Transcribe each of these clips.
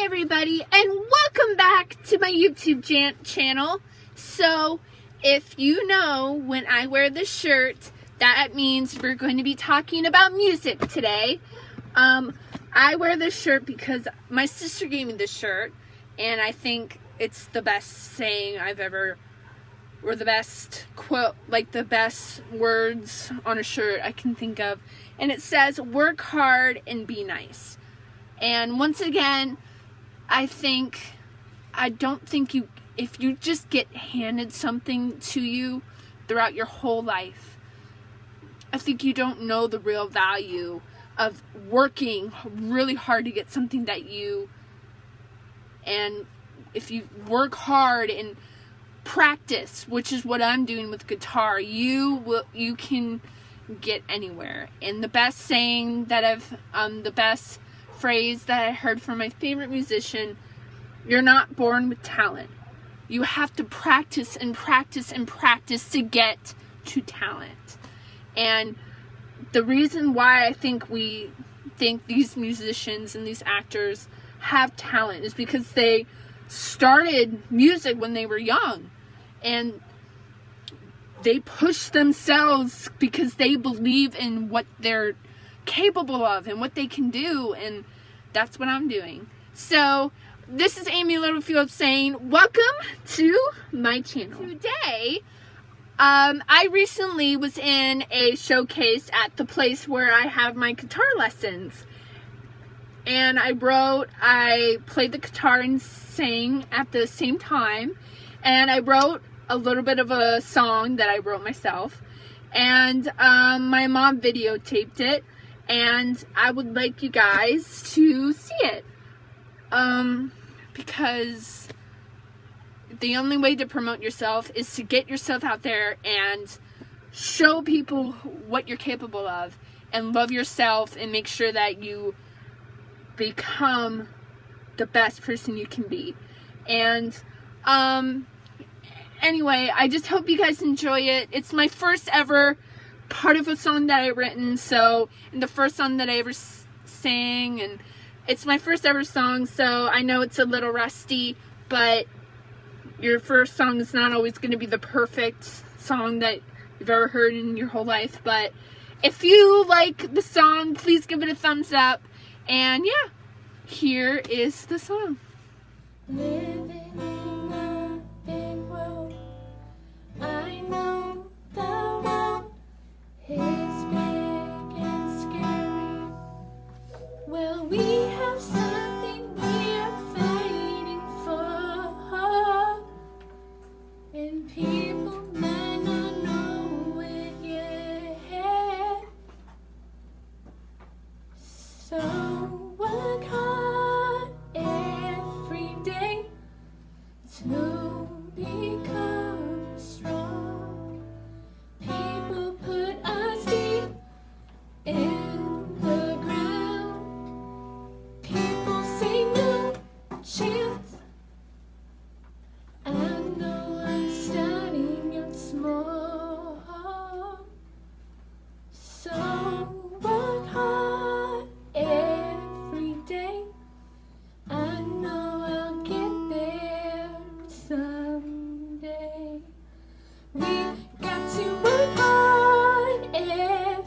Everybody and welcome back to my YouTube channel. So if you know when I wear this shirt that means we're going to be talking about music today. Um, I wear this shirt because my sister gave me this shirt and I think it's the best saying I've ever or the best quote like the best words on a shirt I can think of and it says work hard and be nice and once again I think I don't think you if you just get handed something to you throughout your whole life I think you don't know the real value of working really hard to get something that you and if you work hard and practice, which is what I'm doing with guitar, you will you can get anywhere. And the best saying that I've um the best phrase that I heard from my favorite musician, you're not born with talent. You have to practice and practice and practice to get to talent. And the reason why I think we think these musicians and these actors have talent is because they started music when they were young and they push themselves because they believe in what they're capable of and what they can do and that's what I'm doing. So this is Amy Littlefield saying welcome to my channel. Today um, I recently was in a showcase at the place where I have my guitar lessons and I wrote, I played the guitar and sang at the same time. And I wrote a little bit of a song that I wrote myself. And um, my mom videotaped it. And I would like you guys to see it. Um, because the only way to promote yourself is to get yourself out there and show people what you're capable of and love yourself and make sure that you become the best person you can be. And um anyway, I just hope you guys enjoy it. It's my first ever part of a song that I written, so and the first song that I ever sang and it's my first ever song, so I know it's a little rusty, but your first song is not always going to be the perfect song that you've ever heard in your whole life, but if you like the song, please give it a thumbs up. And yeah, here is the song. Oh.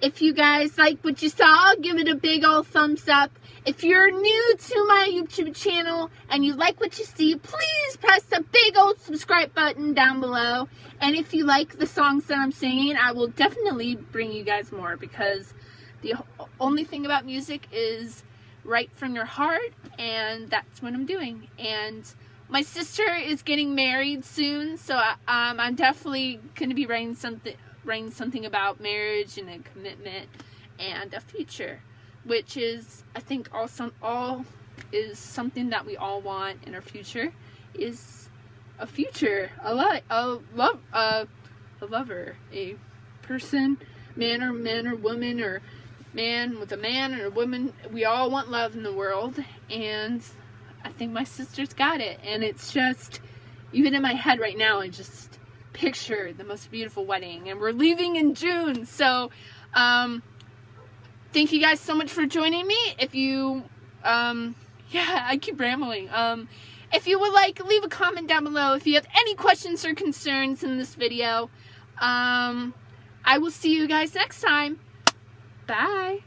if you guys like what you saw, give it a big old thumbs up. If you're new to my YouTube channel and you like what you see, please press the big old subscribe button down below. And if you like the songs that I'm singing, I will definitely bring you guys more because the only thing about music is right from your heart and that's what I'm doing. And my sister is getting married soon, so um, I'm definitely going to be writing something, writing something about marriage and a commitment and a future, which is, I think, all some all is something that we all want in our future is a future, a a love, a, a lover, a person, man or man or woman or man with a man or a woman. We all want love in the world, and I think my sister's got it. And it's just, even in my head right now, I just picture the most beautiful wedding, and we're leaving in June. So, um, thank you guys so much for joining me. If you, um, yeah, I keep rambling. Um, if you would like, leave a comment down below if you have any questions or concerns in this video. Um, I will see you guys next time. Bye.